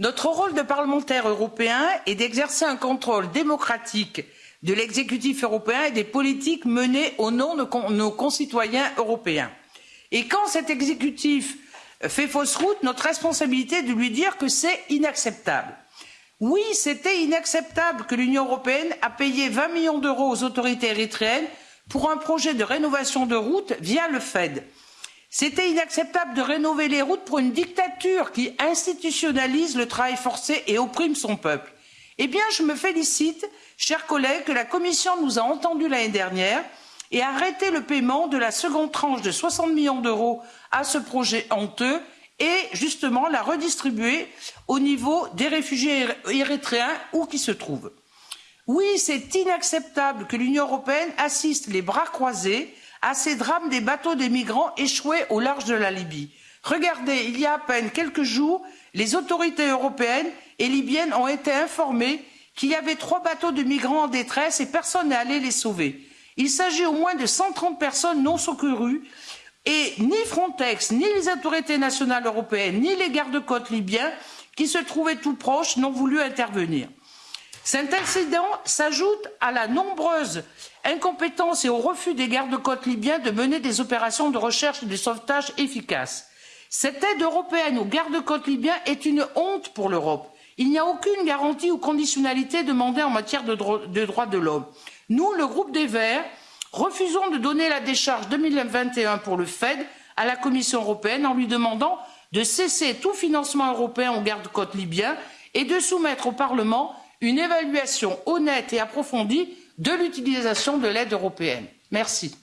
Notre rôle de parlementaire européen est d'exercer un contrôle démocratique de l'exécutif européen et des politiques menées au nom de nos concitoyens européens. Et quand cet exécutif fait fausse route, notre responsabilité est de lui dire que c'est inacceptable. Oui, c'était inacceptable que l'Union européenne a payé 20 millions d'euros aux autorités érythréennes pour un projet de rénovation de routes via le Fed. C'était inacceptable de rénover les routes pour une dictature qui institutionnalise le travail forcé et opprime son peuple. Eh bien, je me félicite, chers collègues, que la Commission nous a entendus l'année dernière et arrêté le paiement de la seconde tranche de 60 millions d'euros à ce projet honteux et justement la redistribuer au niveau des réfugiés érythréens où qu'ils se trouvent. Oui, c'est inacceptable que l'Union européenne assiste les bras croisés à ces drames des bateaux des migrants échoués au large de la Libye. Regardez, il y a à peine quelques jours, les autorités européennes et libyennes ont été informées qu'il y avait trois bateaux de migrants en détresse et personne n'est allé les sauver. Il s'agit au moins de 130 personnes non secourues et ni Frontex, ni les autorités nationales européennes, ni les gardes-côtes libyens qui se trouvaient tout proches n'ont voulu intervenir. Cet incident s'ajoute à la nombreuse incompétence et au refus des gardes-côtes libyens de mener des opérations de recherche et de sauvetage efficaces. Cette aide européenne aux gardes-côtes libyens est une honte pour l'Europe. Il n'y a aucune garantie ou conditionnalité demandée en matière de, dro de droits de l'homme. Nous, le groupe des Verts, refusons de donner la décharge 2021 pour le Fed à la Commission européenne en lui demandant de cesser tout financement européen aux gardes-côtes libyens et de soumettre au Parlement une évaluation honnête et approfondie de l'utilisation de l'aide européenne. Merci.